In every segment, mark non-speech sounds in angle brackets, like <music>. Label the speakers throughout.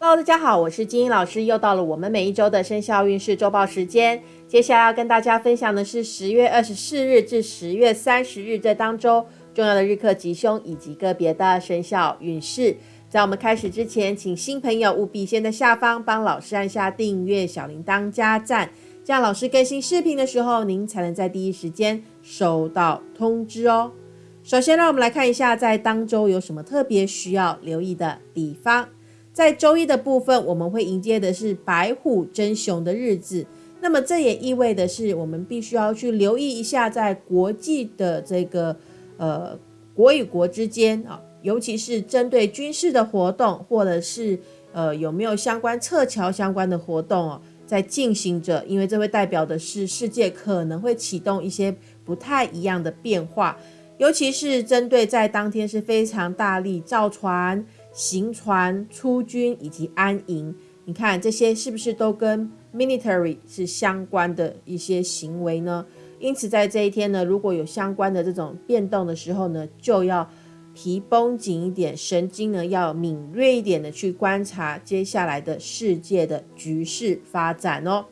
Speaker 1: Hello，大家好，我是金英老师，又到了我们每一周的生肖运势周报时间。接下来要跟大家分享的是十月二十四日至十月三十日这当周重要的日课吉凶以及个别的生肖运势。在我们开始之前，请新朋友务必先在下方帮老师按下订阅、小铃铛、加赞，这样老师更新视频的时候，您才能在第一时间收到通知哦。首先，让我们来看一下在当周有什么特别需要留意的地方。在周一的部分，我们会迎接的是白虎争雄的日子。那么这也意味的是，我们必须要去留意一下，在国际的这个呃国与国之间啊，尤其是针对军事的活动，或者是呃有没有相关撤侨相关的活动哦，在进行着。因为这会代表的是世界可能会启动一些不太一样的变化，尤其是针对在当天是非常大力造船。行船、出军以及安营，你看这些是不是都跟 military 是相关的一些行为呢？因此，在这一天呢，如果有相关的这种变动的时候呢，就要提绷紧一点，神经呢要敏锐一点的去观察接下来的世界的局势发展哦。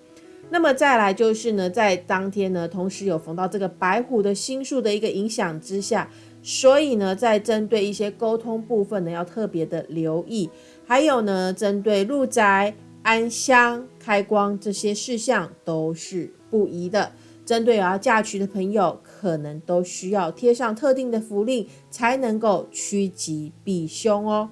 Speaker 1: 那么再来就是呢，在当天呢，同时有逢到这个白虎的星数的一个影响之下。所以呢，在针对一些沟通部分呢，要特别的留意。还有呢，针对入宅、安香、开光这些事项都是不宜的。针对要嫁娶的朋友，可能都需要贴上特定的符令，才能够趋吉避凶哦。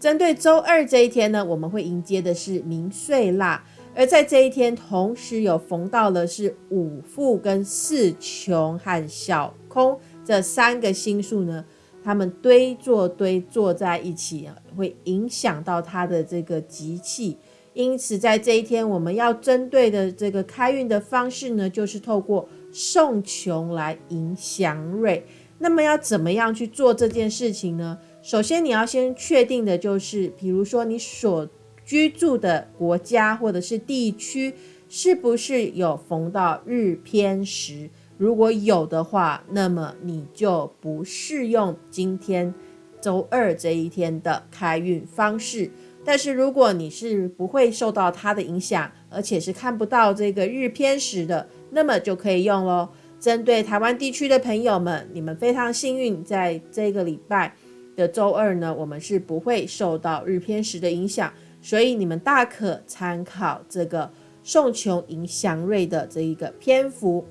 Speaker 1: 针对周二这一天呢，我们会迎接的是明岁腊，而在这一天，同时有逢到的是五富跟四穷和小空。这三个星数呢，它们堆坐堆坐在一起啊，会影响到它的这个吉气。因此，在这一天，我们要针对的这个开运的方式呢，就是透过送穷来迎祥瑞。那么，要怎么样去做这件事情呢？首先，你要先确定的就是，比如说你所居住的国家或者是地区，是不是有逢到日偏食。如果有的话，那么你就不适用今天周二这一天的开运方式。但是如果你是不会受到它的影响，而且是看不到这个日偏食的，那么就可以用喽。针对台湾地区的朋友们，你们非常幸运，在这个礼拜的周二呢，我们是不会受到日偏食的影响，所以你们大可参考这个送穷迎祥瑞的这一个篇幅。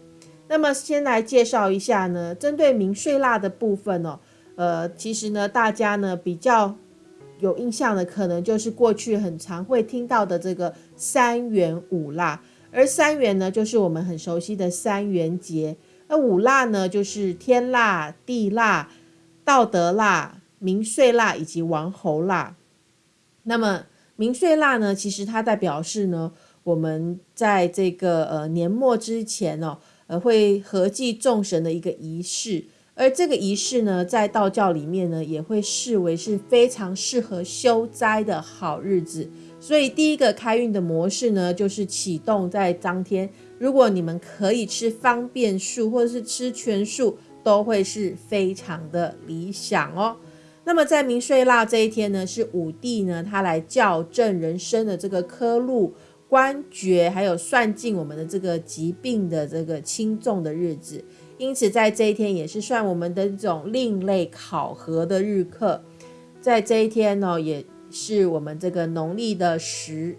Speaker 1: 那么先来介绍一下呢，针对明岁蜡的部分哦，呃，其实呢，大家呢比较有印象的，可能就是过去很常会听到的这个三元五蜡，而三元呢，就是我们很熟悉的三元节，那五蜡呢，就是天蜡、地蜡、道德蜡、明岁蜡以及王侯蜡。那么明岁蜡呢，其实它代表是呢，我们在这个呃年末之前哦。呃，会合祭众神的一个仪式，而这个仪式呢，在道教里面呢，也会视为是非常适合修斋的好日子。所以，第一个开运的模式呢，就是启动在当天。如果你们可以吃方便素或者是吃全素，都会是非常的理想哦。那么，在明岁腊这一天呢，是五帝呢，他来校正人生的这个科路。官爵还有算尽我们的这个疾病的这个轻重的日子，因此在这一天也是算我们的这种另类考核的日课。在这一天呢，也是我们这个农历的十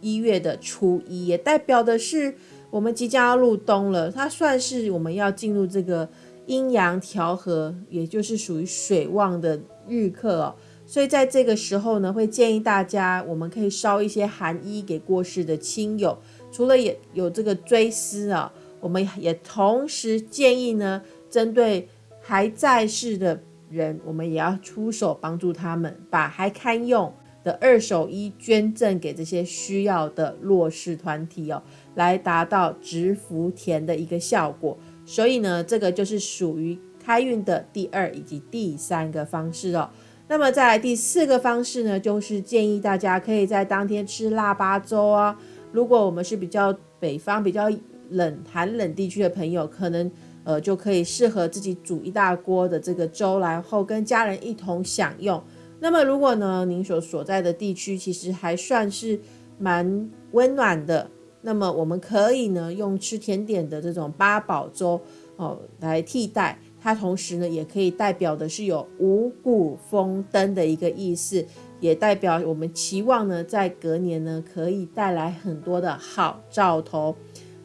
Speaker 1: 一月的初一，也代表的是我们即将要入冬了。它算是我们要进入这个阴阳调和，也就是属于水旺的日课哦。所以在这个时候呢，会建议大家，我们可以烧一些寒衣给过世的亲友。除了也有这个追思啊，我们也同时建议呢，针对还在世的人，我们也要出手帮助他们，把还堪用的二手衣捐赠给这些需要的弱势团体哦，来达到植福田的一个效果。所以呢，这个就是属于开运的第二以及第三个方式哦。那么再来第四个方式呢，就是建议大家可以在当天吃腊八粥啊。如果我们是比较北方、比较冷寒冷地区的朋友，可能呃就可以适合自己煮一大锅的这个粥，然后跟家人一同享用。那那么如果呢，您所所在的地区其实还算是蛮温暖的，那么我们可以呢用吃甜点的这种八宝粥哦来替代。它同时呢也可以代表的是有五谷丰登的一个意思，也代表我们期望呢在隔年呢可以带来很多的好兆头。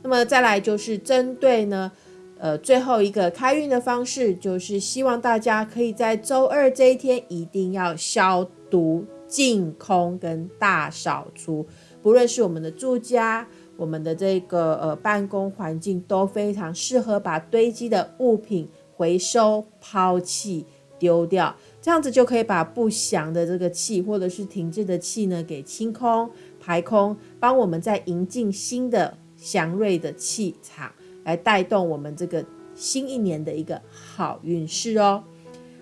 Speaker 1: 那么再来就是针对呢。呃，最后一个开运的方式就是希望大家可以在周二这一天一定要消毒、净空跟大扫除，不论是我们的住家、我们的这个呃办公环境，都非常适合把堆积的物品回收、抛弃、丢掉，这样子就可以把不祥的这个气或者是停滞的气呢给清空、排空，帮我们再迎进新的祥瑞的气场。来带动我们这个新一年的一个好运势哦。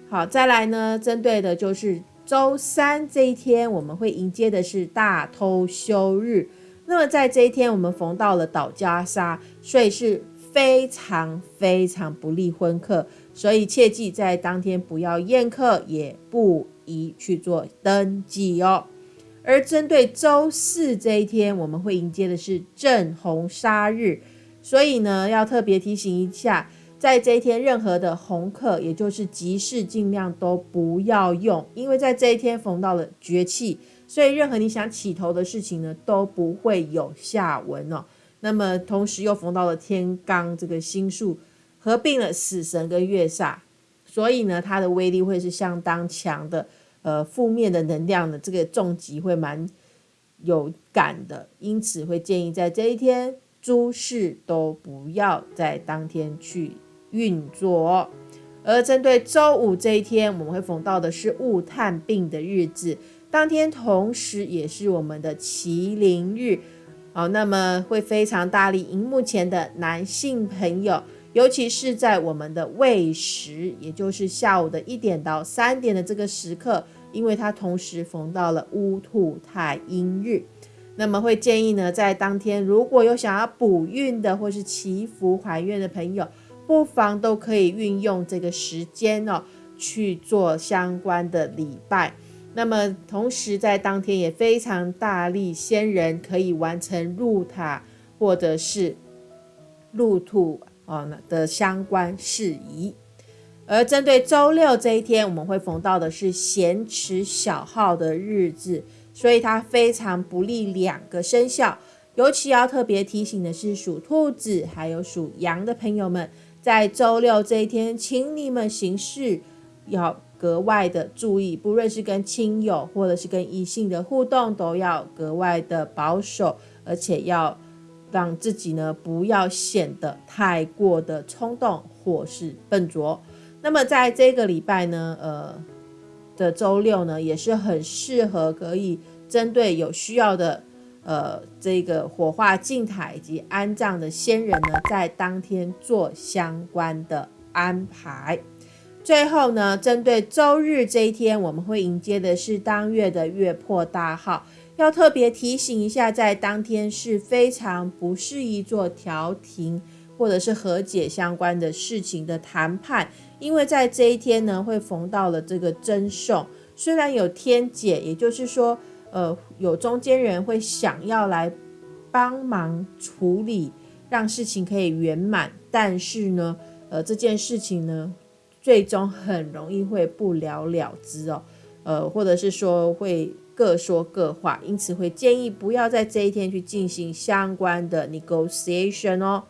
Speaker 1: 好，再来呢，针对的就是周三这一天，我们会迎接的是大偷休日。那么在这一天，我们逢到了倒加杀，所以是非常非常不利婚客，所以切记在当天不要宴客，也不宜去做登记哦。而针对周四这一天，我们会迎接的是正红杀日。所以呢，要特别提醒一下，在这一天，任何的红客，也就是吉事，尽量都不要用，因为在这一天逢到了绝气，所以任何你想起头的事情呢，都不会有下文哦。那么同时又逢到了天罡这个星数，合并了死神跟月煞，所以呢，它的威力会是相当强的，呃，负面的能量的这个重击会蛮有感的，因此会建议在这一天。诸事都不要在当天去运作，而针对周五这一天，我们会逢到的是物探病的日子，当天同时也是我们的麒麟日，好，那么会非常大力。荧幕前的男性朋友，尤其是在我们的未时，也就是下午的一点到三点的这个时刻，因为它同时逢到了乌兔太阴日。那么会建议呢，在当天如果有想要补运的或是祈福还愿的朋友，不妨都可以运用这个时间哦去做相关的礼拜。那么同时在当天也非常大力，仙人可以完成入塔或者是入土啊的相关事宜。而针对周六这一天，我们会逢到的是咸池小号的日子。所以它非常不利两个生肖，尤其要特别提醒的是属兔子还有属羊的朋友们，在周六这一天，请你们行事要格外的注意，不论是跟亲友或者是跟异性的互动，都要格外的保守，而且要让自己呢不要显得太过的冲动或是笨拙。那么在这个礼拜呢，呃。的周六呢，也是很适合可以针对有需要的，呃，这个火化祭台以及安葬的先人呢，在当天做相关的安排。最后呢，针对周日这一天，我们会迎接的是当月的月破大号，要特别提醒一下，在当天是非常不适宜做调停或者是和解相关的事情的谈判。因为在这一天呢，会逢到了这个真送，虽然有天解，也就是说，呃，有中间人会想要来帮忙处理，让事情可以圆满，但是呢，呃，这件事情呢，最终很容易会不了了之哦，呃，或者是说会各说各话，因此会建议不要在这一天去进行相关的 negotiation 哦。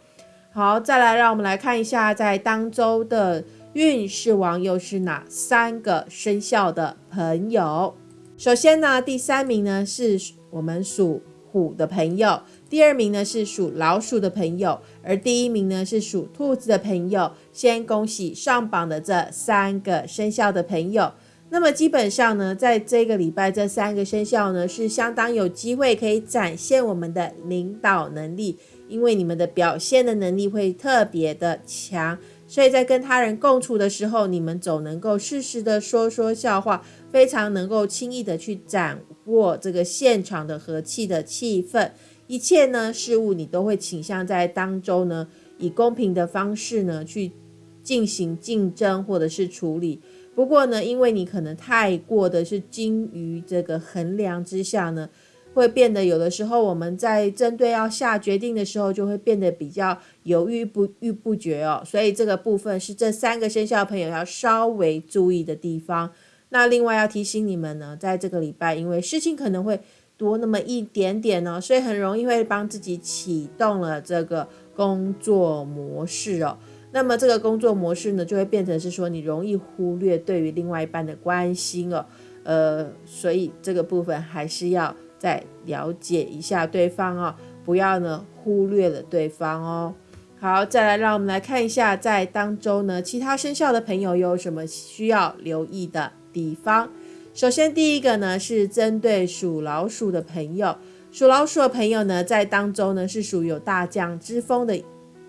Speaker 1: 好，再来让我们来看一下在当周的。运势王又是哪三个生肖的朋友？首先呢，第三名呢是我们属虎的朋友，第二名呢是属老鼠的朋友，而第一名呢是属兔子的朋友。先恭喜上榜的这三个生肖的朋友。那么基本上呢，在这个礼拜，这三个生肖呢是相当有机会可以展现我们的领导能力，因为你们的表现的能力会特别的强。所以在跟他人共处的时候，你们总能够适时的说说笑话，非常能够轻易的去掌握这个现场的和气的气氛。一切呢事物你都会倾向在当中呢，以公平的方式呢去进行竞争或者是处理。不过呢，因为你可能太过的是精于这个衡量之下呢，会变得有的时候我们在针对要下决定的时候，就会变得比较犹豫不豫不决哦。所以这个部分是这三个生肖朋友要稍微注意的地方。那另外要提醒你们呢，在这个礼拜，因为事情可能会多那么一点点呢，所以很容易会帮自己启动了这个工作模式哦。那么这个工作模式呢，就会变成是说你容易忽略对于另外一半的关心哦，呃，所以这个部分还是要再了解一下对方哦，不要呢忽略了对方哦。好，再来让我们来看一下，在当周呢，其他生肖的朋友有什么需要留意的地方。首先第一个呢，是针对属老鼠的朋友，属老鼠的朋友呢，在当中呢是属于有大将之风的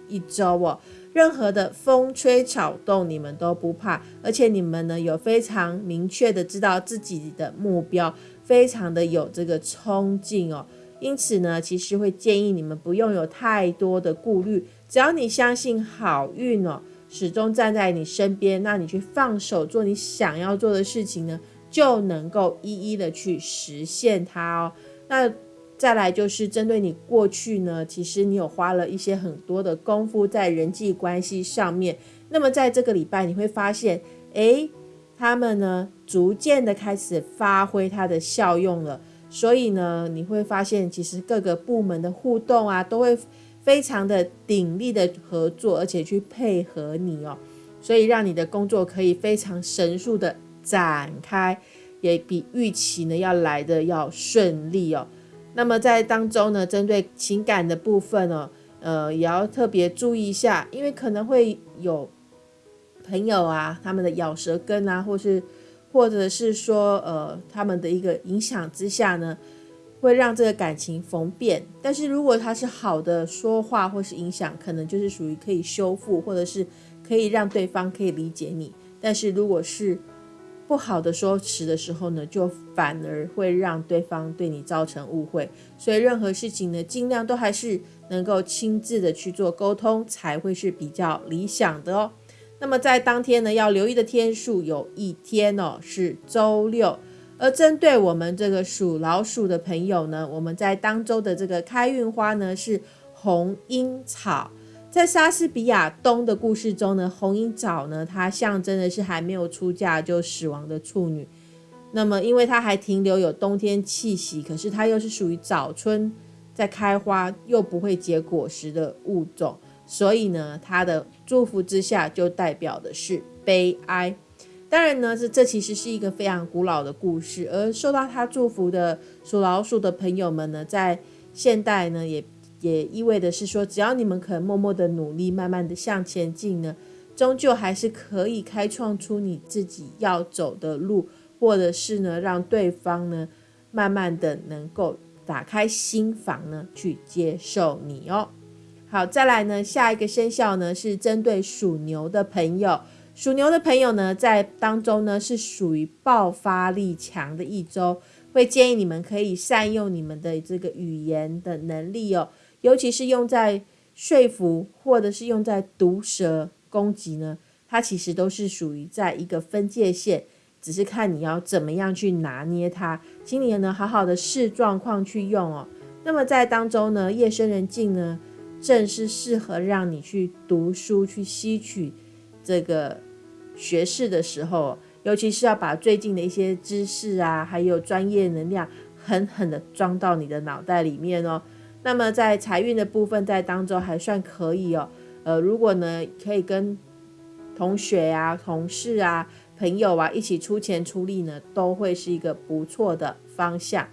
Speaker 1: 一周哦。任何的风吹草动，你们都不怕，而且你们呢有非常明确的知道自己的目标，非常的有这个冲劲哦。因此呢，其实会建议你们不用有太多的顾虑，只要你相信好运哦，始终站在你身边，那你去放手做你想要做的事情呢，就能够一一的去实现它哦。那。再来就是针对你过去呢，其实你有花了一些很多的功夫在人际关系上面。那么在这个礼拜，你会发现，诶，他们呢逐渐的开始发挥它的效用了。所以呢，你会发现，其实各个部门的互动啊，都会非常的鼎力的合作，而且去配合你哦。所以让你的工作可以非常神速的展开，也比预期呢要来的要顺利哦。那么在当中呢，针对情感的部分哦，呃，也要特别注意一下，因为可能会有朋友啊，他们的咬舌根啊，或是或者是说，呃，他们的一个影响之下呢，会让这个感情逢变。但是如果他是好的说话或是影响，可能就是属于可以修复，或者是可以让对方可以理解你。但是如果是不好的说辞的时候呢，就反而会让对方对你造成误会，所以任何事情呢，尽量都还是能够亲自的去做沟通，才会是比较理想的哦。那么在当天呢，要留意的天数有一天哦，是周六。而针对我们这个属老鼠的朋友呢，我们在当周的这个开运花呢是红樱草。在莎士比亚冬的故事中呢，红樱枣呢，它象征的是还没有出嫁就死亡的处女。那么，因为它还停留有冬天气息，可是它又是属于早春在开花又不会结果实的物种，所以呢，它的祝福之下就代表的是悲哀。当然呢，这这其实是一个非常古老的故事，而受到它祝福的属老鼠的朋友们呢，在现代呢也。也意味的是说，只要你们肯默默的努力，慢慢的向前进呢，终究还是可以开创出你自己要走的路，或者是呢，让对方呢，慢慢的能够打开心房呢，去接受你哦。好，再来呢，下一个生肖呢是针对属牛的朋友，属牛的朋友呢，在当中呢是属于爆发力强的一周，会建议你们可以善用你们的这个语言的能力哦。尤其是用在说服，或者是用在毒舌攻击呢，它其实都是属于在一个分界线，只是看你要怎么样去拿捏它。请你呢好好的视状况去用哦。那么在当中呢，夜深人静呢，正是适合让你去读书、去吸取这个学识的时候，尤其是要把最近的一些知识啊，还有专业能量狠狠的装到你的脑袋里面哦。那么在财运的部分，在当中还算可以哦。呃，如果呢可以跟同学啊、同事啊、朋友啊一起出钱出力呢，都会是一个不错的方向。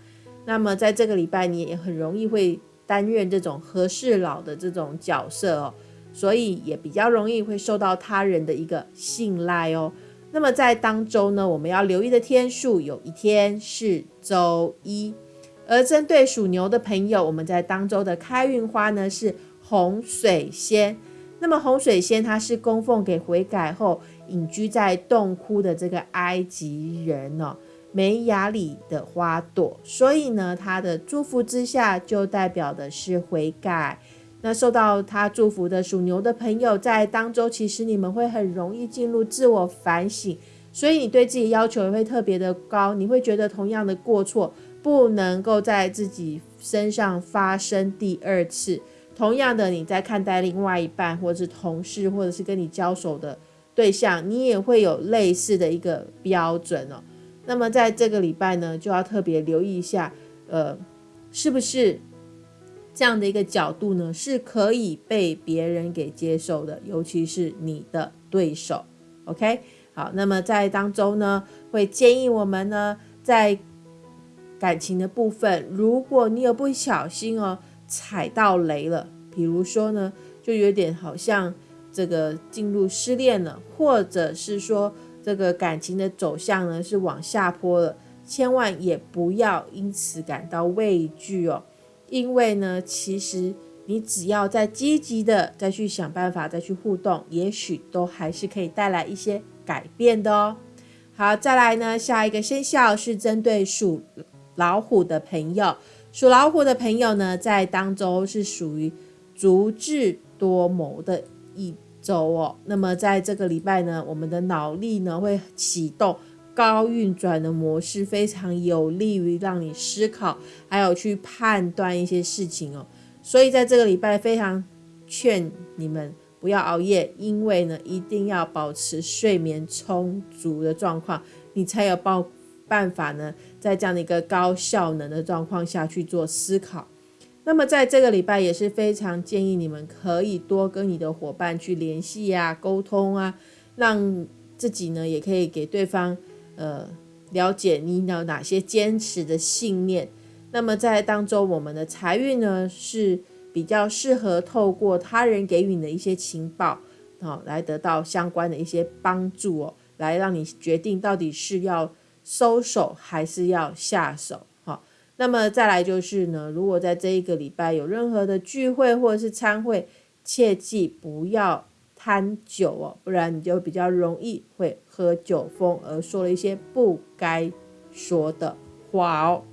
Speaker 1: 那么在这个礼拜，你也很容易会担任这种和事佬的这种角色哦，所以也比较容易会受到他人的一个信赖哦。那么在当周呢，我们要留意的天数，有一天是周一。而针对属牛的朋友，我们在当周的开运花呢是红水仙。那么红水仙它是供奉给悔改后隐居在洞窟的这个埃及人哦，梅雅里的花朵，所以呢，它的祝福之下就代表的是悔改。那受到他祝福的属牛的朋友，在当周其实你们会很容易进入自我反省。所以你对自己要求也会特别的高，你会觉得同样的过错不能够在自己身上发生第二次。同样的，你在看待另外一半，或者是同事，或者是跟你交手的对象，你也会有类似的一个标准哦。那么在这个礼拜呢，就要特别留意一下，呃，是不是这样的一个角度呢，是可以被别人给接受的，尤其是你的对手。OK。好，那么在当中呢，会建议我们呢，在感情的部分，如果你有不小心哦踩到雷了，比如说呢，就有点好像这个进入失恋了，或者是说这个感情的走向呢是往下坡了，千万也不要因此感到畏惧哦，因为呢，其实你只要再积极的再去想办法，再去互动，也许都还是可以带来一些。改变的哦，好，再来呢，下一个生肖是针对属老虎的朋友，属老虎的朋友呢，在当周是属于足智多谋的一周哦。那么在这个礼拜呢，我们的脑力呢会启动高运转的模式，非常有利于让你思考，还有去判断一些事情哦。所以在这个礼拜，非常劝你们。不要熬夜，因为呢，一定要保持睡眠充足的状况，你才有办办法呢，在这样的一个高效能的状况下去做思考。那么在这个礼拜也是非常建议你们可以多跟你的伙伴去联系呀、沟通啊，让自己呢也可以给对方呃了解你有哪些坚持的信念。那么在当中，我们的财运呢是。比较适合透过他人给予你的一些情报，好来得到相关的一些帮助哦，来让你决定到底是要收手还是要下手。好，那么再来就是呢，如果在这一个礼拜有任何的聚会或者是参会，切记不要贪酒哦，不然你就比较容易会喝酒疯而说了一些不该说的话哦。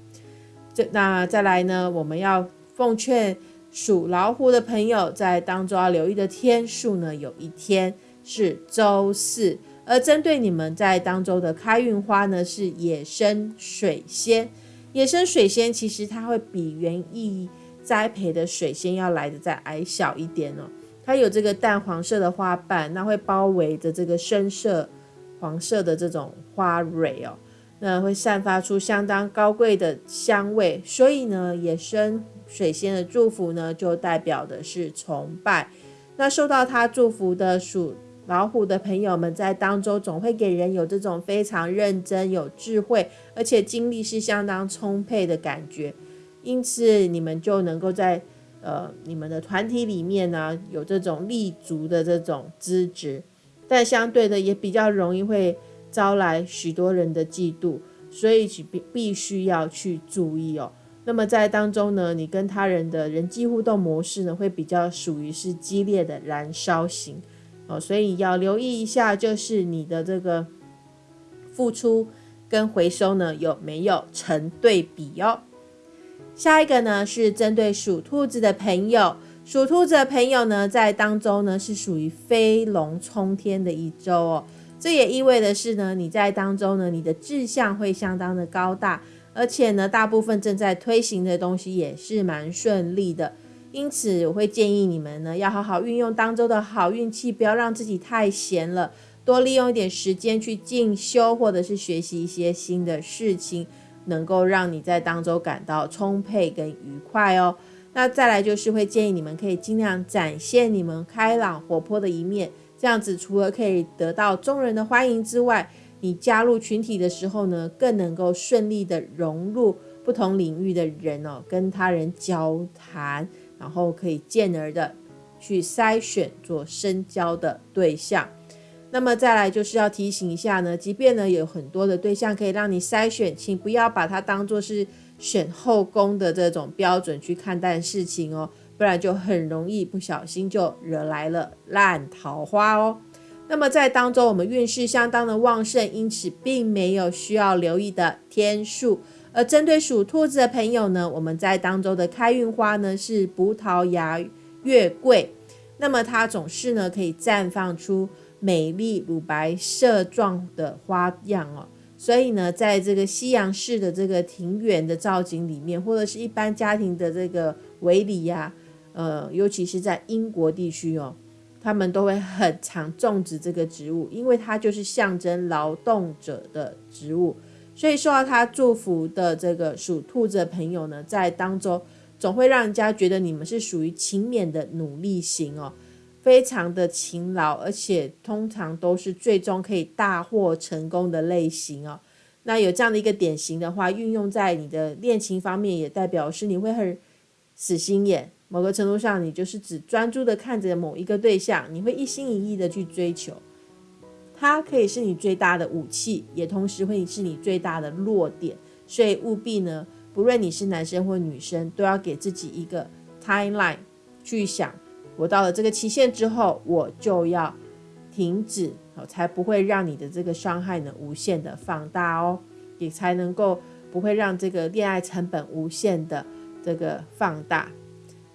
Speaker 1: 这那再来呢，我们要奉劝。属老虎的朋友在当中要留意的天数呢，有一天是周四，而针对你们在当中的开运花呢是野生水仙。野生水仙其实它会比园艺栽培的水仙要来的再矮小一点哦，它有这个淡黄色的花瓣，那会包围着这个深色黄色的这种花蕊哦，那会散发出相当高贵的香味，所以呢，野生。水仙的祝福呢，就代表的是崇拜。那受到它祝福的属老虎的朋友们，在当中总会给人有这种非常认真、有智慧，而且精力是相当充沛的感觉。因此，你们就能够在呃你们的团体里面呢，有这种立足的这种资质。但相对的，也比较容易会招来许多人的嫉妒，所以必必须要去注意哦。那么在当中呢，你跟他人的人际互动模式呢，会比较属于是激烈的燃烧型哦，所以要留意一下，就是你的这个付出跟回收呢有没有成对比哦。下一个呢是针对属兔子的朋友，属兔子的朋友呢在当中呢是属于飞龙冲天的一周哦，这也意味的是呢你在当中呢你的志向会相当的高大。而且呢，大部分正在推行的东西也是蛮顺利的，因此我会建议你们呢，要好好运用当周的好运气，不要让自己太闲了，多利用一点时间去进修或者是学习一些新的事情，能够让你在当周感到充沛跟愉快哦。那再来就是会建议你们可以尽量展现你们开朗活泼的一面，这样子除了可以得到众人的欢迎之外，你加入群体的时候呢，更能够顺利的融入不同领域的人哦，跟他人交谈，然后可以进而的去筛选做深交的对象。那么再来就是要提醒一下呢，即便呢有很多的对象可以让你筛选，请不要把它当做是选后宫的这种标准去看待事情哦，不然就很容易不小心就惹来了烂桃花哦。那么在当中，我们运势相当的旺盛，因此并没有需要留意的天数。而针对属兔子的朋友呢，我们在当中的开运花呢是葡萄牙月桂。那么它总是呢可以绽放出美丽乳白色状的花样哦。所以呢，在这个西洋式的这个庭园的造景里面，或者是一般家庭的这个围篱呀，呃，尤其是在英国地区哦，他们都会很常种植这个植物，因为它就是象征劳动者的植物。所以受到他祝福的这个属兔子的朋友呢，在当中总会让人家觉得你们是属于勤勉的努力型哦，非常的勤劳，而且通常都是最终可以大获成功的类型哦。那有这样的一个典型的话，运用在你的恋情方面，也代表是你会很死心眼。某个程度上，你就是只专注的看着某一个对象，你会一心一意的去追求。它可以是你最大的武器，也同时会是你最大的弱点，所以务必呢，不论你是男生或女生，都要给自己一个 timeline 去想，我到了这个期限之后，我就要停止，好，才不会让你的这个伤害呢无限的放大哦，也才能够不会让这个恋爱成本无限的这个放大。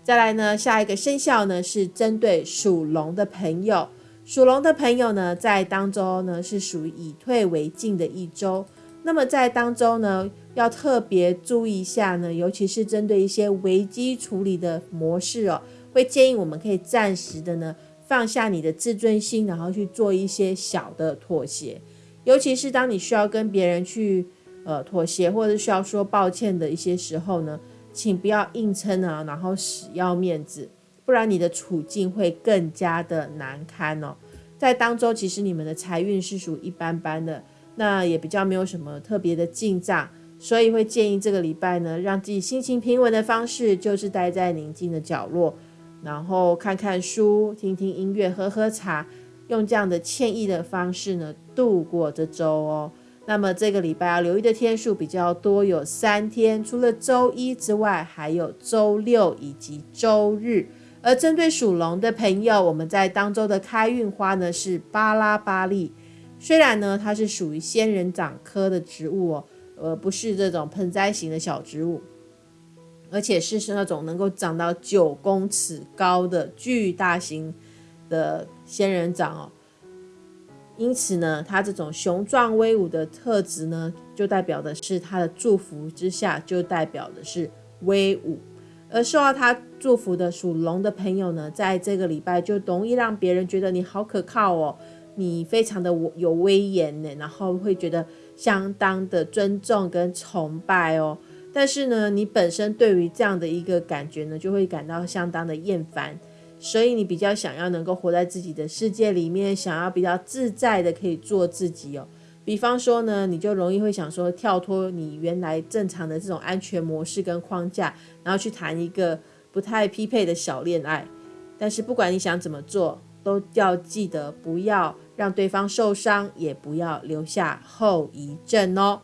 Speaker 1: 再来呢，下一个生肖呢是针对属龙的朋友。属龙的朋友呢，在当周呢是属于以退为进的一周。那么在当周呢，要特别注意一下呢，尤其是针对一些危机处理的模式哦，会建议我们可以暂时的呢放下你的自尊心，然后去做一些小的妥协。尤其是当你需要跟别人去呃妥协，或者需要说抱歉的一些时候呢，请不要硬撑啊，然后死要面子。不然你的处境会更加的难堪哦。在当周，其实你们的财运是属一般般的，那也比较没有什么特别的进账，所以会建议这个礼拜呢，让自己心情平稳的方式，就是待在宁静的角落，然后看看书、听听音乐、喝喝茶，用这样的惬意的方式呢，度过这周哦。那么这个礼拜要留意的天数比较多，有三天，除了周一之外，还有周六以及周日。而针对属龙的朋友，我们在当周的开运花呢是巴拉巴利。虽然呢它是属于仙人掌科的植物哦，而不是这种盆栽型的小植物，而且是是那种能够长到九公尺高的巨大型的仙人掌哦。因此呢，它这种雄壮威武的特质呢，就代表的是它的祝福之下，就代表的是威武。而受到他祝福的属龙的朋友呢，在这个礼拜就容易让别人觉得你好可靠哦，你非常的有威严呢，然后会觉得相当的尊重跟崇拜哦。但是呢，你本身对于这样的一个感觉呢，就会感到相当的厌烦，所以你比较想要能够活在自己的世界里面，想要比较自在的可以做自己哦。比方说呢，你就容易会想说跳脱你原来正常的这种安全模式跟框架，然后去谈一个不太匹配的小恋爱。但是不管你想怎么做，都要记得不要让对方受伤，也不要留下后遗症哦。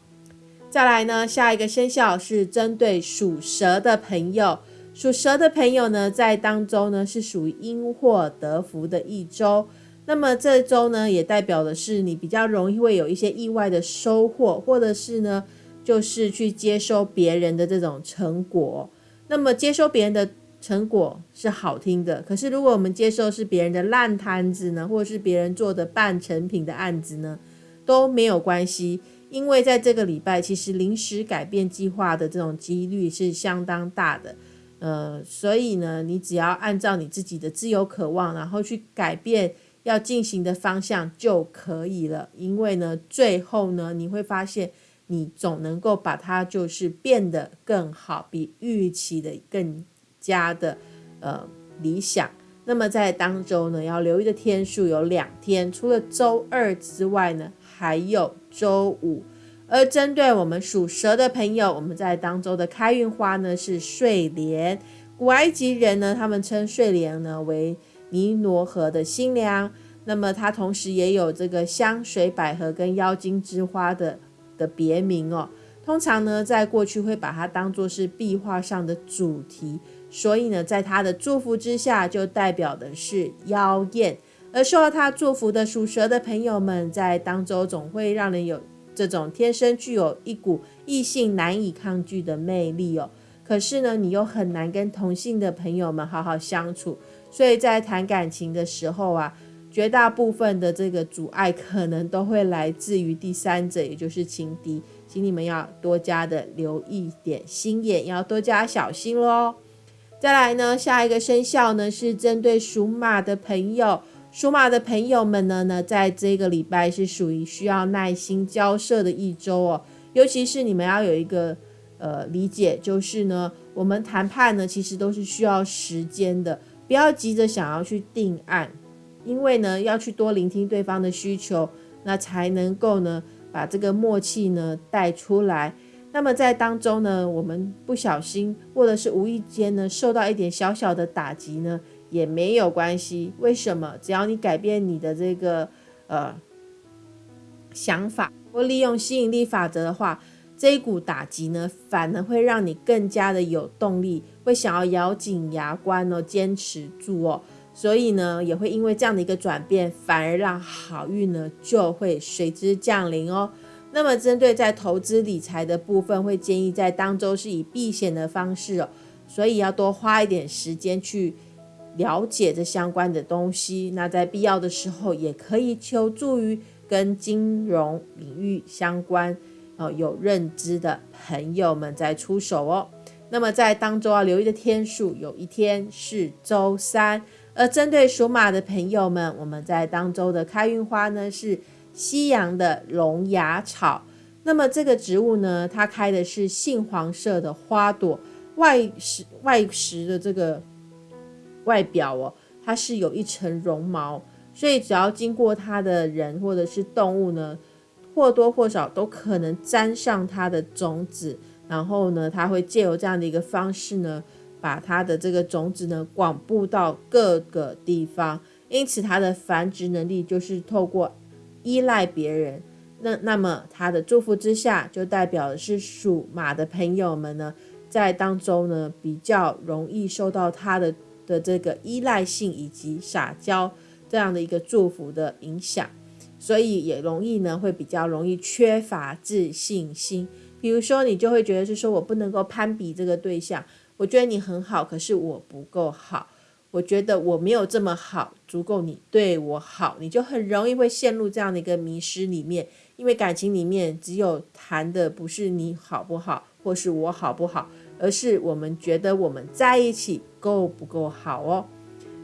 Speaker 1: 再来呢，下一个生肖是针对属蛇的朋友，属蛇的朋友呢，在当中呢是属于因祸得福的一周。那么这周呢，也代表的是你比较容易会有一些意外的收获，或者是呢，就是去接收别人的这种成果。那么接收别人的成果是好听的，可是如果我们接受是别人的烂摊子呢，或者是别人做的半成品的案子呢，都没有关系，因为在这个礼拜，其实临时改变计划的这种几率是相当大的。呃，所以呢，你只要按照你自己的自由渴望，然后去改变。要进行的方向就可以了，因为呢，最后呢，你会发现你总能够把它就是变得更好，比预期的更加的呃理想。那么在当周呢，要留意的天数有两天，除了周二之外呢，还有周五。而针对我们属蛇的朋友，我们在当周的开运花呢是睡莲。古埃及人呢，他们称睡莲呢为。尼罗河的新娘，那么它同时也有这个香水百合跟妖精之花的的别名哦。通常呢，在过去会把它当做是壁画上的主题，所以呢，在它的祝福之下，就代表的是妖艳。而受到它祝福的属蛇的朋友们，在当周总会让人有这种天生具有一股异性难以抗拒的魅力哦。可是呢，你又很难跟同性的朋友们好好相处。所以在谈感情的时候啊，绝大部分的这个阻碍可能都会来自于第三者，也就是情敌，请你们要多加的留意点心眼，要多加小心喽。再来呢，下一个生肖呢是针对属马的朋友，属马的朋友们呢呢，在这个礼拜是属于需要耐心交涉的一周哦，尤其是你们要有一个呃理解，就是呢，我们谈判呢其实都是需要时间的，不要急着想要去定案，因为呢要去多聆听对方的需求，那才能够呢把这个默契呢带出来。那么在当中呢，我们不小心或者是无意间呢，受到一点小小的打击呢，也没有关系。为什么？只要你改变你的这个呃想法，或利用吸引力法则的话，这一股打击呢，反而会让你更加的有动力，会想要咬紧牙关哦，坚持住哦。所以呢，也会因为这样的一个转变，反而让好运呢就会随之降临哦。那么，针对在投资理财的部分，会建议在当周是以避险的方式哦，所以要多花一点时间去了解这相关的东西。那在必要的时候，也可以求助于跟金融领域相关哦有认知的朋友们再出手哦。那么在当周要留意的天数，有一天是周三。而针对属马的朋友们，我们在当周的开运花呢是。西洋的龙牙草，那么这个植物呢，它开的是杏黄色的花朵，外实外实的这个外表哦，它是有一层绒毛，所以只要经过它的人或者是动物呢，或多或少都可能沾上它的种子，然后呢，它会借由这样的一个方式呢，把它的这个种子呢广布到各个地方，因此它的繁殖能力就是透过。依赖别人，那那么他的祝福之下，就代表的是属马的朋友们呢，在当中呢比较容易受到他的的这个依赖性以及撒娇这样的一个祝福的影响，所以也容易呢会比较容易缺乏自信心。比如说，你就会觉得是说我不能够攀比这个对象，我觉得你很好，可是我不够好。我觉得我没有这么好，足够你对我好，你就很容易会陷入这样的一个迷失里面。因为感情里面只有谈的不是你好不好，或是我好不好，而是我们觉得我们在一起够不够好哦。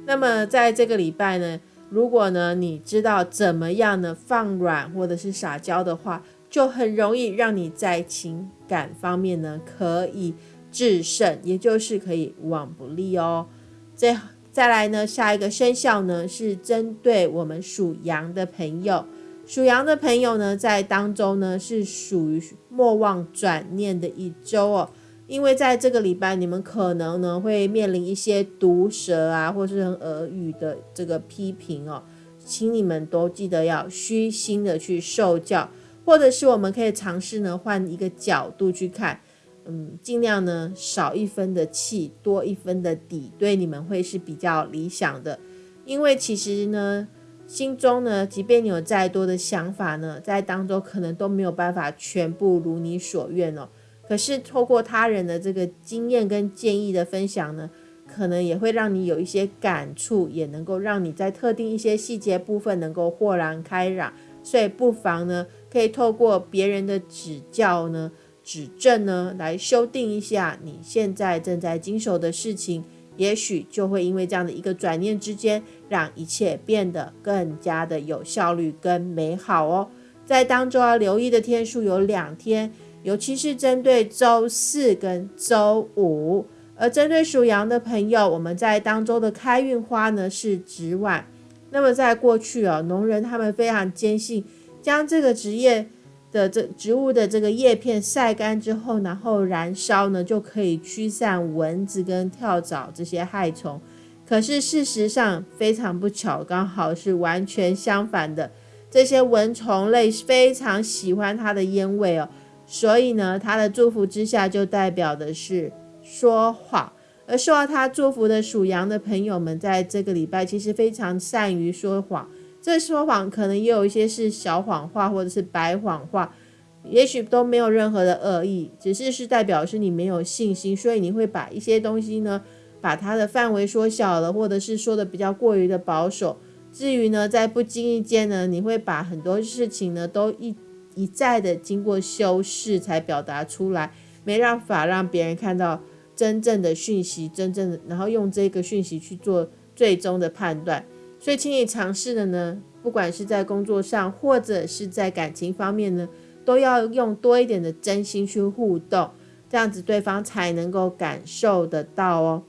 Speaker 1: 那么在这个礼拜呢，如果呢你知道怎么样呢放软或者是撒娇的话，就很容易让你在情感方面呢可以制胜，也就是可以无往不利哦。最再来呢，下一个生肖呢是针对我们属羊的朋友。属羊的朋友呢，在当中呢是属于莫忘转念的一周哦。因为在这个礼拜，你们可能呢会面临一些毒舌啊，或是很耳语的这个批评哦，请你们都记得要虚心的去受教，或者是我们可以尝试呢换一个角度去看。嗯，尽量呢少一分的气，多一分的底，对你们会是比较理想的。因为其实呢，心中呢，即便你有再多的想法呢，在当中可能都没有办法全部如你所愿哦。可是透过他人的这个经验跟建议的分享呢，可能也会让你有一些感触，也能够让你在特定一些细节部分能够豁然开朗。所以不妨呢，可以透过别人的指教呢。指正呢，来修订一下你现在正在经手的事情，也许就会因为这样的一个转念之间，让一切变得更加的有效率跟美好哦。在当中要留意的天数有两天，尤其是针对周四跟周五。而针对属羊的朋友，我们在当中的开运花呢是纸碗。那么在过去哦，农人他们非常坚信，将这个职业。的这植物的这个叶片晒干之后，然后燃烧呢，就可以驱散蚊子跟跳蚤这些害虫。可是事实上非常不巧，刚好是完全相反的。这些蚊虫类非常喜欢它的烟味哦，所以呢，它的祝福之下就代表的是说谎。而受到它祝福的属羊的朋友们，在这个礼拜其实非常善于说谎。这说谎可能也有一些是小谎话，或者是白谎话，也许都没有任何的恶意，只是是代表是你没有信心，所以你会把一些东西呢，把它的范围缩小了，或者是说的比较过于的保守。至于呢，在不经意间呢，你会把很多事情呢都一一再的经过修饰才表达出来，没办法让别人看到真正的讯息，真正的，然后用这个讯息去做最终的判断。所以，请你尝试的呢，不管是在工作上或者是在感情方面呢，都要用多一点的真心去互动，这样子对方才能够感受得到哦。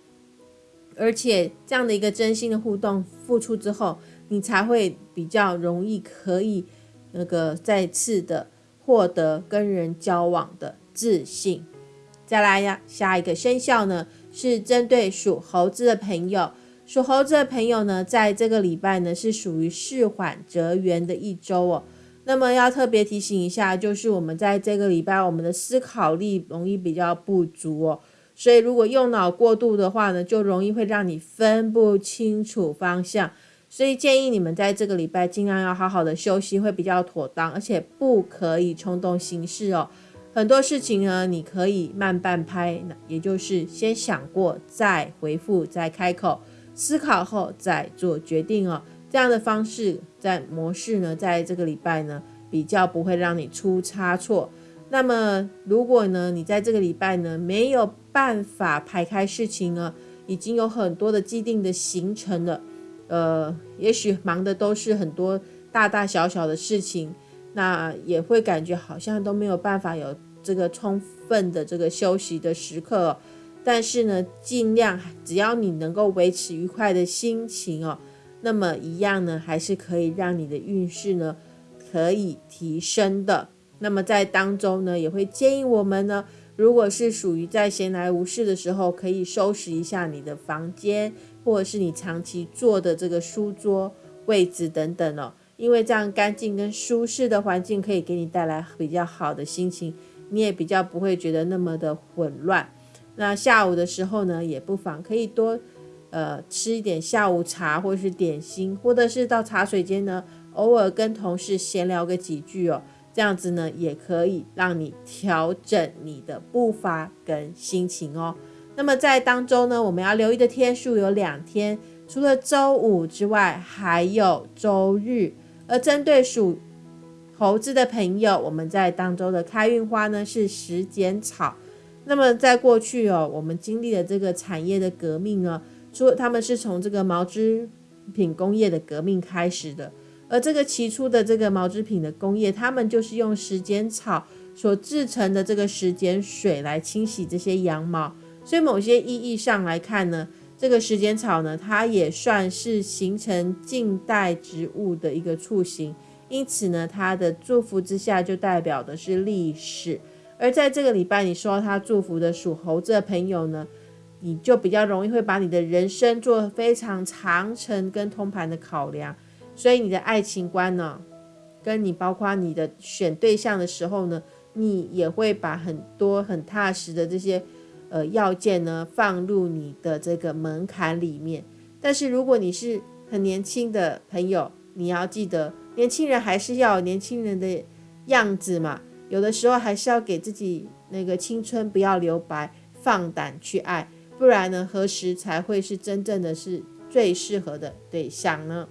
Speaker 1: 而且这样的一个真心的互动付出之后，你才会比较容易可以那个再次的获得跟人交往的自信。再来呀，下一个生肖呢是针对属猴子的朋友，属猴子的朋友呢，在这个礼拜呢是属于事缓则圆的一周哦。那么要特别提醒一下，就是我们在这个礼拜，我们的思考力容易比较不足哦。所以，如果用脑过度的话呢，就容易会让你分不清楚方向。所以建议你们在这个礼拜尽量要好好的休息，会比较妥当，而且不可以冲动行事哦。很多事情呢，你可以慢半拍，也就是先想过再回复，再开口，思考后再做决定哦。这样的方式在模式呢，在这个礼拜呢，比较不会让你出差错。那么，如果呢，你在这个礼拜呢没有办法排开事情呢，已经有很多的既定的行程了，呃，也许忙的都是很多大大小小的事情，那也会感觉好像都没有办法有这个充分的这个休息的时刻。但是呢，尽量只要你能够维持愉快的心情哦，那么一样呢，还是可以让你的运势呢可以提升的。那么在当中呢，也会建议我们呢，如果是属于在闲来无事的时候，可以收拾一下你的房间，或者是你长期坐的这个书桌位置等等哦，因为这样干净跟舒适的环境可以给你带来比较好的心情，你也比较不会觉得那么的混乱。那下午的时候呢，也不妨可以多呃吃一点下午茶或是点心，或者是到茶水间呢，偶尔跟同事闲聊个几句哦。这样子呢，也可以让你调整你的步伐跟心情哦。那么在当中呢，我们要留意的天数有两天，除了周五之外，还有周日。而针对属猴子的朋友，我们在当周的开运花呢是时间草。那么在过去哦，我们经历了这个产业的革命呢，说他们是从这个毛织品工业的革命开始的。而这个起初的这个毛织品的工业，他们就是用时间草所制成的这个时间水来清洗这些羊毛，所以某些意义上来看呢，这个时间草呢，它也算是形成近代植物的一个雏形，因此呢，它的祝福之下就代表的是历史。而在这个礼拜，你收到他祝福的属猴子的朋友呢，你就比较容易会把你的人生做非常长程跟通盘的考量。所以你的爱情观呢，跟你包括你的选对象的时候呢，你也会把很多很踏实的这些呃要件呢放入你的这个门槛里面。但是如果你是很年轻的朋友，你要记得，年轻人还是要有年轻人的样子嘛。有的时候还是要给自己那个青春不要留白，放胆去爱，不然呢，何时才会是真正的是最适合的对象呢？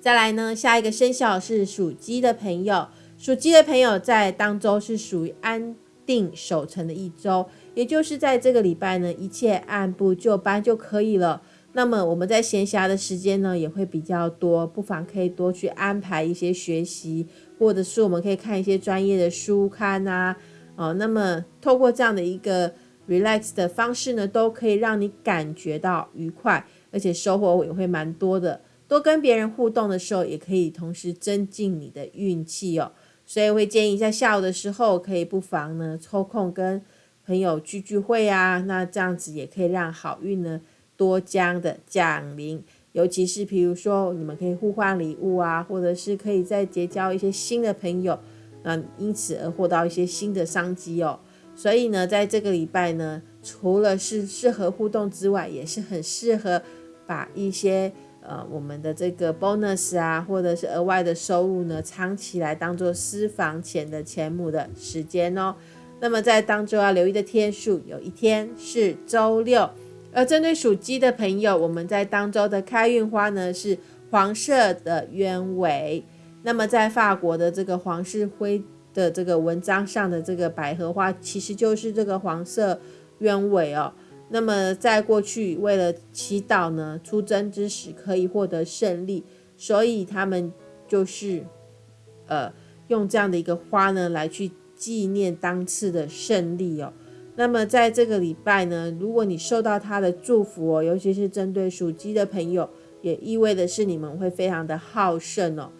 Speaker 1: 再来呢，下一个生肖是属鸡的朋友。属鸡的朋友在当周是属于安定守成的一周，也就是在这个礼拜呢，一切按部就班就可以了。那么我们在闲暇的时间呢，也会比较多，不妨可以多去安排一些学习，或者是我们可以看一些专业的书刊啊。哦，那么透过这样的一个 relax 的方式呢，都可以让你感觉到愉快，而且收获也会蛮多的。多跟别人互动的时候，也可以同时增进你的运气哦。所以会建议在下午的时候，可以不妨呢抽空跟朋友聚聚会啊。那这样子也可以让好运呢多将的降临。尤其是比如说，你们可以互换礼物啊，或者是可以再结交一些新的朋友，那因此而获到一些新的商机哦。所以呢，在这个礼拜呢，除了是适合互动之外，也是很适合把一些。呃，我们的这个 bonus 啊，或者是额外的收入呢，藏起来当做私房钱的钱母的时间哦。那么在当中要留意的天数，有一天是周六。而针对属鸡的朋友，我们在当周的开运花呢是黄色的鸢尾。那么在法国的这个皇室徽的这个文章上的这个百合花，其实就是这个黄色鸢尾哦。那么在过去，为了祈祷呢，出征之时可以获得胜利，所以他们就是呃用这样的一个花呢来去纪念当次的胜利哦。那么在这个礼拜呢，如果你受到他的祝福哦，尤其是针对属鸡的朋友，也意味的是你们会非常的好胜哦。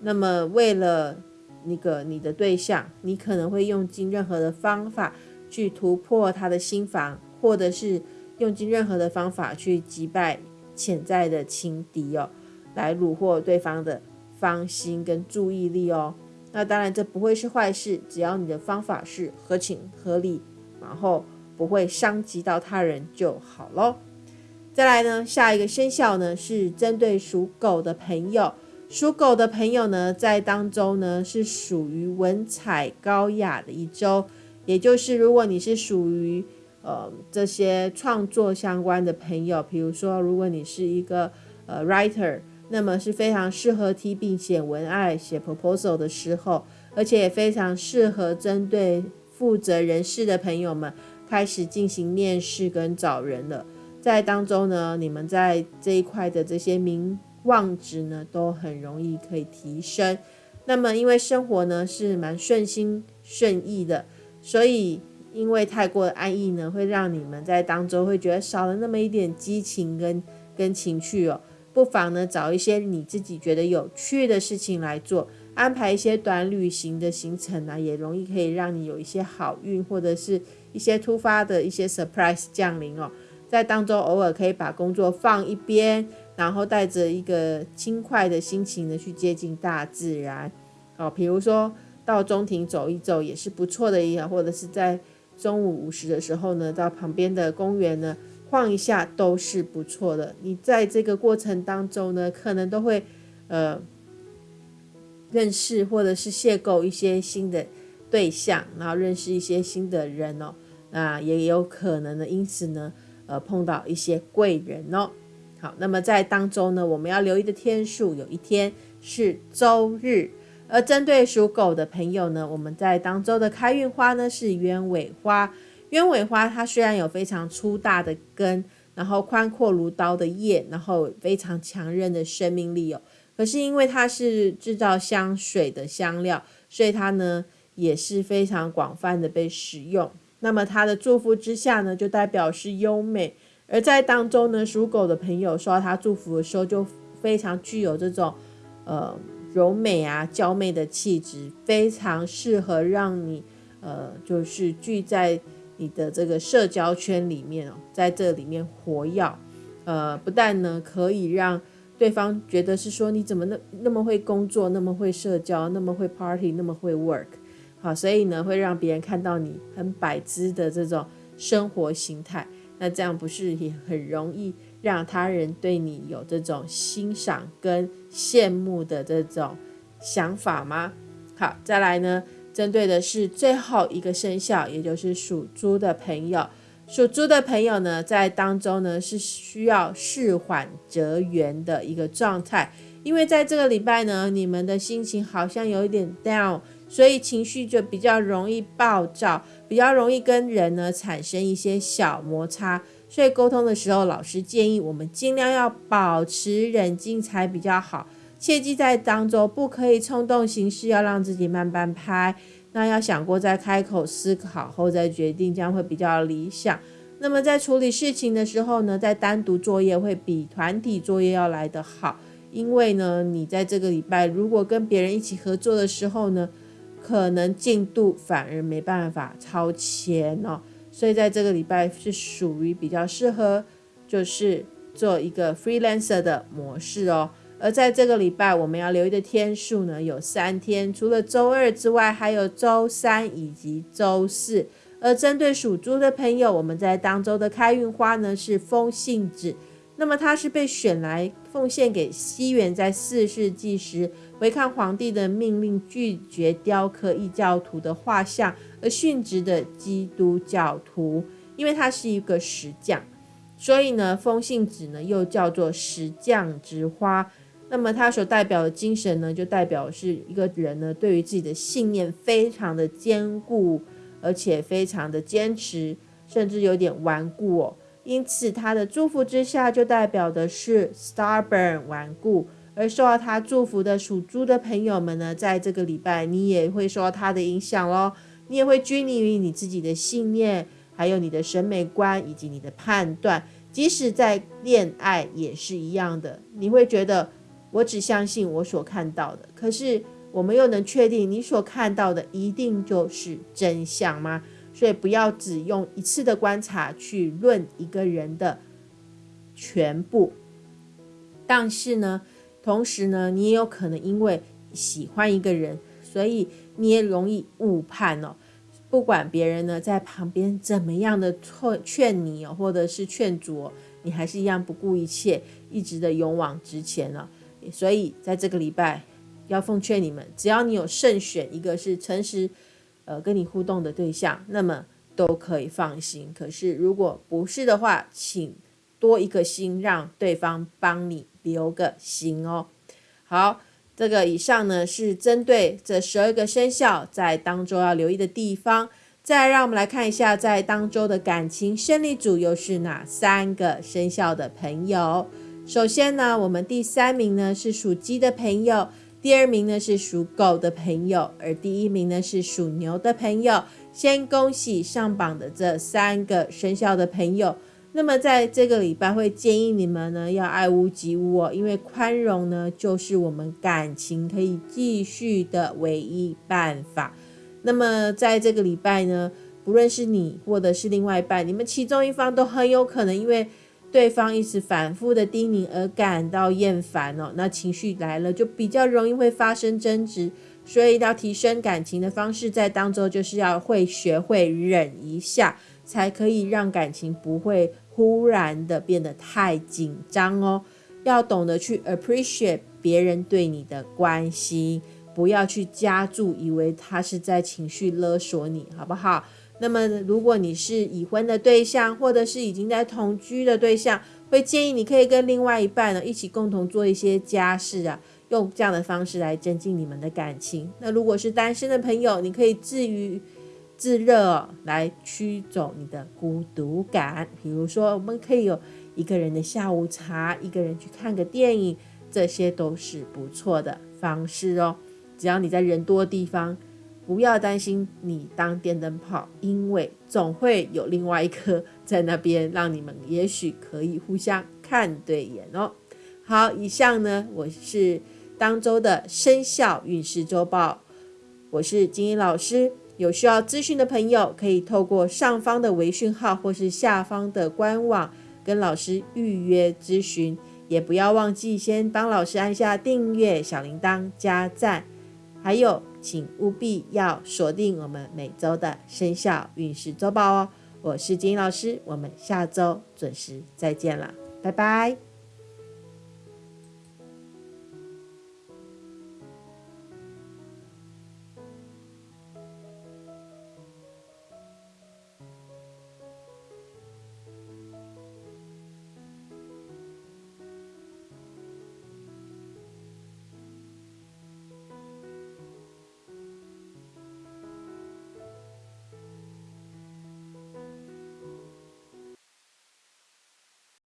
Speaker 1: 那么为了那个你的对象，你可能会用尽任何的方法去突破他的心房。或者是用尽任何的方法去击败潜在的情敌哦，来虏获对方的芳心跟注意力哦。那当然这不会是坏事，只要你的方法是合情合理，然后不会伤及到他人就好咯。再来呢，下一个生肖呢是针对属狗的朋友，属狗的朋友呢在当中呢是属于文采高雅的一周，也就是如果你是属于。呃，这些创作相关的朋友，比如说，如果你是一个呃 writer，那么是非常适合提笔写文案、写 proposal 的时候，而且也非常适合针对负责人事的朋友们开始进行面试跟找人了。在当中呢，你们在这一块的这些名望值呢，都很容易可以提升。那么，因为生活呢是蛮顺心顺意的，所以。因为太过的安逸呢，会让你们在当中会觉得少了那么一点激情跟跟情趣哦。不妨呢找一些你自己觉得有趣的事情来做，安排一些短旅行的行程呢，也容易可以让你有一些好运或者是一些突发的一些 surprise 降临哦。在当中偶尔可以把工作放一边，然后带着一个轻快的心情呢去接近大自然哦。比如说到中庭走一走也是不错的，一或者是在。中午午时的时候呢，到旁边的公园呢晃一下都是不错的。你在这个过程当中呢，可能都会呃认识或者是邂逅一些新的对象，然后认识一些新的人哦。那也有可能呢，因此呢，呃碰到一些贵人哦。好，那么在当中呢，我们要留意的天数，有一天是周日。而针对属狗的朋友呢，我们在当周的开运花呢是鸢尾花。鸢尾花它虽然有非常粗大的根，然后宽阔如刀的叶，然后非常强韧的生命力哦。可是因为它是制造香水的香料，所以它呢也是非常广泛的被使用。那么它的祝福之下呢，就代表是优美。而在当中呢，属狗的朋友收到它祝福的时候，就非常具有这种呃。柔美啊，娇媚的气质非常适合让你，呃，就是聚在你的这个社交圈里面哦，在这里面活跃，呃，不但呢可以让对方觉得是说你怎么那那么会工作，那么会社交，那么会 party，那么会 work，好，所以呢会让别人看到你很摆姿的这种生活形态，那这样不是也很容易？让他人对你有这种欣赏跟羡慕的这种想法吗？好，再来呢，针对的是最后一个生肖，也就是属猪的朋友。属猪的朋友呢，在当中呢是需要事缓则圆的一个状态，因为在这个礼拜呢，你们的心情好像有一点 down，所以情绪就比较容易暴躁，比较容易跟人呢产生一些小摩擦。所以沟通的时候，老师建议我们尽量要保持冷静才比较好。切记在当中不可以冲动行事，要让自己慢半拍。那要想过再开口思考后再决定，将会比较理想。那么在处理事情的时候呢，在单独作业会比团体作业要来得好，因为呢，你在这个礼拜如果跟别人一起合作的时候呢，可能进度反而没办法超前哦。所以在这个礼拜是属于比较适合，就是做一个 freelancer 的模式哦。而在这个礼拜我们要留意的天数呢，有三天，除了周二之外，还有周三以及周四。而针对属猪的朋友，我们在当周的开运花呢是风信子。那么它是被选来奉献给西元在四世纪时违抗皇帝的命令，拒绝雕刻异教徒的画像而殉职的基督教徒。因为他是一个石匠，所以呢，风信子呢又叫做石匠之花。那么它所代表的精神呢，就代表是一个人呢，对于自己的信念非常的坚固，而且非常的坚持，甚至有点顽固哦。因此，他的祝福之下，就代表的是 stubborn 顽固。而受到他祝福的属猪的朋友们呢，在这个礼拜，你也会受到他的影响咯。你也会拘泥于你自己的信念，还有你的审美观以及你的判断。即使在恋爱也是一样的，你会觉得。我只相信我所看到的，可是我们又能确定你所看到的一定就是真相吗？所以不要只用一次的观察去论一个人的全部。但是呢，同时呢，你也有可能因为喜欢一个人，所以你也容易误判哦。不管别人呢在旁边怎么样的劝劝你哦，或者是劝阻，你还是一样不顾一切，一直的勇往直前了。所以，在这个礼拜，要奉劝你们，只要你有慎选一个是诚实，呃，跟你互动的对象，那么都可以放心。可是，如果不是的话，请多一个心，让对方帮你留个心哦。好，这个以上呢是针对这十二个生肖在当周要留意的地方。再让我们来看一下，在当周的感情胜利组又是哪三个生肖的朋友。首先呢，我们第三名呢是属鸡的朋友，第二名呢是属狗的朋友，而第一名呢是属牛的朋友。先恭喜上榜的这三个生肖的朋友。那么在这个礼拜会建议你们呢要爱屋及乌哦，因为宽容呢就是我们感情可以继续的唯一办法。那么在这个礼拜呢，不论是你或者是另外一半，你们其中一方都很有可能因为。对方一直反复的叮咛而感到厌烦哦，那情绪来了就比较容易会发生争执，所以要提升感情的方式在当中就是要会学会忍一下，才可以让感情不会忽然的变得太紧张哦。要懂得去 appreciate 别人对你的关心，不要去加注，以为他是在情绪勒索你，好不好？那么，如果你是已婚的对象，或者是已经在同居的对象，会建议你可以跟另外一半呢一起共同做一些家事啊，用这样的方式来增进你们的感情。那如果是单身的朋友，你可以自娱自乐来驱走你的孤独感。比如说，我们可以有一个人的下午茶，一个人去看个电影，这些都是不错的方式哦。只要你在人多的地方。不要担心你当电灯泡，因为总会有另外一颗 <laughs> 在那边，让你们也许可以互相看对眼哦。好，以上呢，我是当周的生肖运势周报，我是金英老师。有需要咨询的朋友，可以透过上方的微讯号或是下方的官网跟老师预约咨询，也不要忘记先帮老师按下订阅、小铃铛、加赞，还有。请务必要锁定我们每周的生肖运势周报哦！我是金老师，我们下周准时再见了，拜拜。